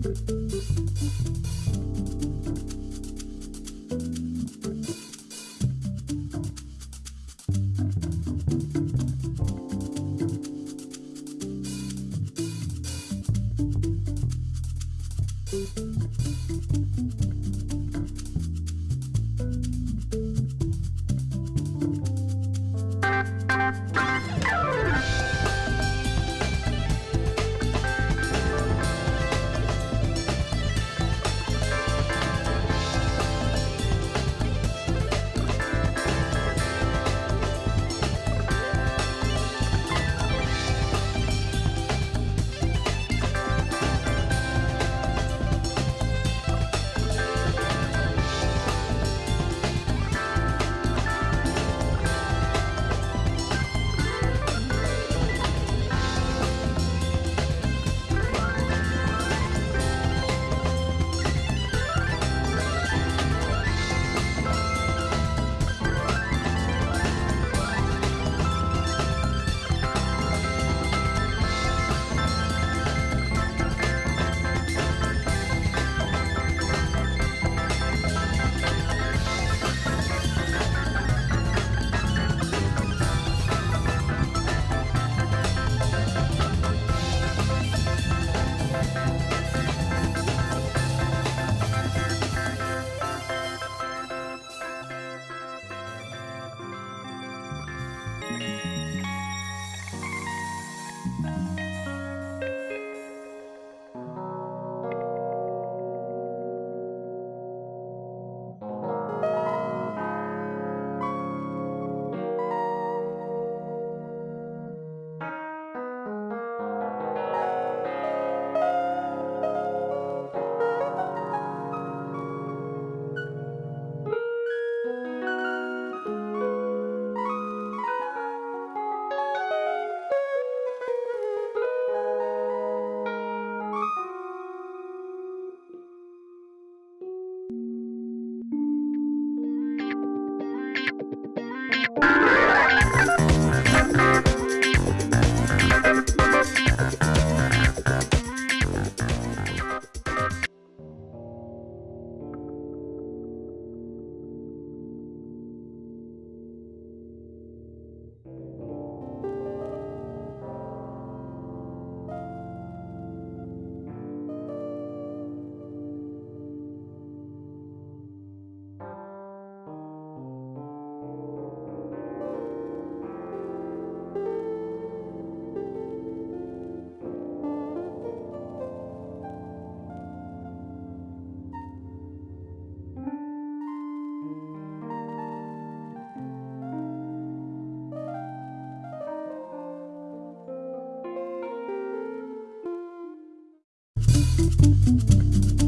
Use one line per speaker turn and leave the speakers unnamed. thank you
you うん。